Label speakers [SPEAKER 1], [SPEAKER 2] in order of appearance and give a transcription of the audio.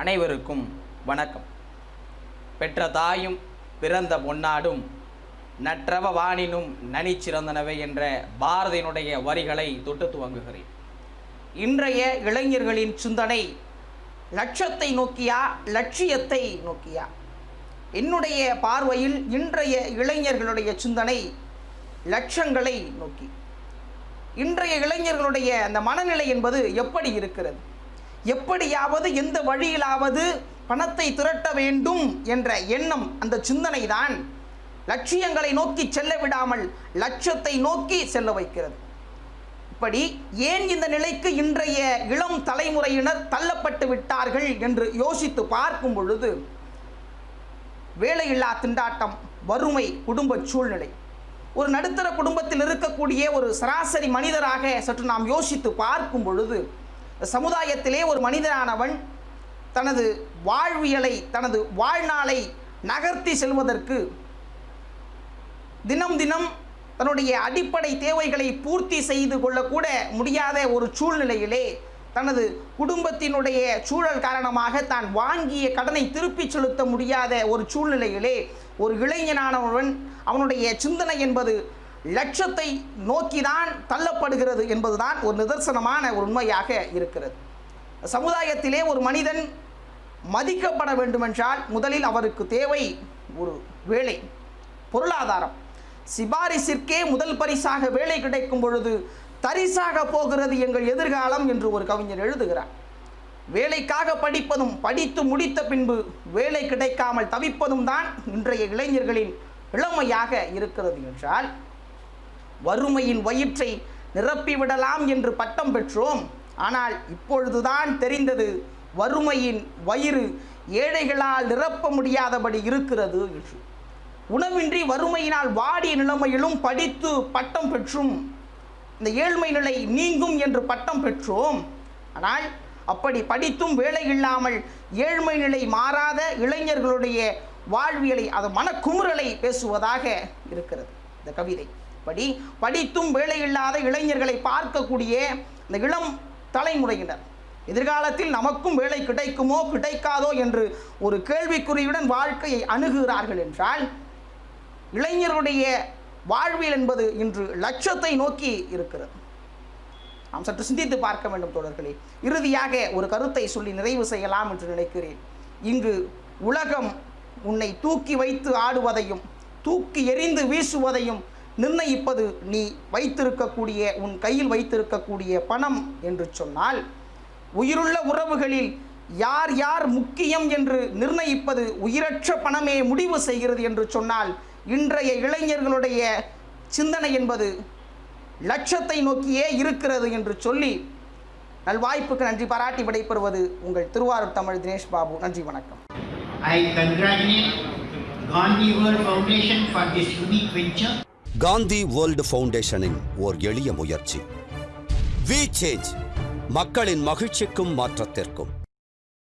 [SPEAKER 1] அனைவருக்கும் வணக்கம். பெற்ற தாயும் பிறந்த பொன்னாடும் நற்றவ வானினும் நனிச்சிறந்தனவை என்ற பாரதியினுடைய வரிகளை தொட்டு துவங்குகிறேன். இன்றைய இளைஞர்களின் சிந்தனை லட்சத்தை நோக்கியா லட்சியத்தை நோக்கியா? என்னுடைய பார்வையில் இன்றைய இளைஞர்களுடைய சிந்தனை லட்சங்களை நோக்கி. இன்றைய இளைஞர்களுடைய அந்த மனநிலை என்பது எப்படி இருக்கிறது? எப்படியாவது எந்த வழியிலாவது பணத்தை திரட்ட வேண்டும் என்ற எண்ணம் அந்த சிந்தனை தான் லட்சியங்களை நோக்கி செல்ல விடாமல் லட்சத்தை நோக்கி செல்ல வைக்கிறது. இப்படி ஏன் இந்த நிலைக்கு இன்றைய இளம் தலைமுறையினர் தள்ளப்பட்டு விட்டார்கள் என்று யோசித்து பார்க்கும் பொழுது வேலையில்லா திண்டாட்டம் வறுமை குடும்ப சூழ்நிலை. ஒரு நடுத்தர குடும்பத்தில் இருக்கக்கூடிய ஒரு சராசரி மனிதராக சற்று நாம் யோசித்து பார்க்கும் பொழுது சமுதாயத்திலே ஒரு மனிதனானவன் தனது வாழ்வியலை தனது வாழ்நாளை நகர்த்தி செல்வதற்கு தினம் தினம் தன்னுடைய அடிப்படை தேவைகளை பூர்த்தி செய்து கொள்ளக்கூட முடியாத ஒரு சூழ்நிலையிலே தனது குடும்பத்தினுடைய சூழல் காரணமாக தான் வாங்கிய கடனை திருப்பிச் செலுத்த முடியாத ஒரு சூழ்நிலையிலே ஒரு இளைஞனானவன் அவனுடைய சிந்தனை என்பது லட்சத்தை நோக்கிதான் தள்ளப்படுகிறது என்பதுதான் ஒரு நிதர்சனமான ஒரு உண்மையாக இருக்கிறது. சமுதாயத்திலே ஒரு மனிதன் மதிக்கப்பட வேண்டுமென்றால் முதலில் அவருக்கு தேவை ஒரு வேலை பொருளாதாரம். சிபாரிசிற்கே முதல் பரிசாக வேலை கிடைக்கும் பொழுது தரிசாக போகிறது எங்கள் எதிர்காலம் என்று ஒரு கவிஞர் எழுதுகிறார். வேலைக்காக படிப்பதும் படித்து முடித்த பின்பு வேலை கிடைக்காமல் தவிப்பதும் தான் இன்றைய இளைஞர்களின் இளமையாக இருக்கிறது என்றால் வறுமையின் வயிற்றை நிரப்பிவிடலாம் என்று பட்டம் பெற்றோம். ஆனால் இப்பொழுதுதான் தெரிந்தது வறுமையின் வயிறு ஏழைகளால் நிரப்ப முடியாதபடி இருக்கிறது என்று. உணவின்றி வறுமையினால் வாடிய நிலைமையிலும் படித்து பட்டம் பெற்றும். இந்த ஏழ்மை நிலை நீங்கும் என்று பட்டம் பெற்றோம். ஆனால் அப்படி படித்தும் வேலை இல்லாமல் ஏழ்மை நிலை மாறாத இளைஞர்களுடைய வாழ்வியலை அது மனக்குமுறலை பேசுவதாக இருக்கிறது. இந்த கவிதை. படி படித்தும் வேலை இல்லாத இளைஞர்களை பார்க்கக்கூடிய இந்த இளம் தலைமுறையினர். எதிர்காலத்தில் நமக்கும் வேலை கிடைக்குமோ கிடைக்காதோ என்று ஒரு கேள்விக்குறியுடன் வாழ்க்கையை அணுகுகிறார்கள் என்றால் இளைஞருடைய வாழ்வியல் என்பது இன்று லட்சத்தை நோக்கி இருக்கிறது. நாம் சற்று சிந்தித்து பார்க்க வேண்டும் தோழர்களே. இறுதியாக ஒரு கருத்தை சொல்லி நிறைவு செய்யலாம் என்று நினைக்கிறேன். இங்கு உலகம் உன்னை தூக்கி வைத்து ஆடுவதையும் தூக்கி எறிந்து வீசுவதையும் நிர்ணயிப்பது நீ வைத்திருக்கக்கூடிய உன் கையில் வைத்திருக்கக்கூடிய பணம் என்று சொன்னால் உயிருள்ள உறவுகளில் யார் யார் முக்கியம் என்று நிர்ணயிப்பது உயிரற்ற பணமே முடிவு செய்கிறது என்று சொன்னால் இன்றைய இளைஞர்களுடைய சிந்தனை என்பது லட்சத்தை நோக்கியே இருக்கிறது என்று சொல்லி நல்வாய்ப்புக்கு நன்றி பாராட்டி விடைபெறுவது உங்கள் திருவாரூர் தமிழ் தினேஷ் பாபு நன்றி வணக்கம்
[SPEAKER 2] I congratulate Gandhi Foundation for this unique venture.
[SPEAKER 3] Gandhi world ஃபவுண்டேஷனின் ஓர் எளிய முயற்சி. வி சேஞ்ச் மக்களின் மகிழ்ச்சிக்கும் மாற்றத்திற்கும்.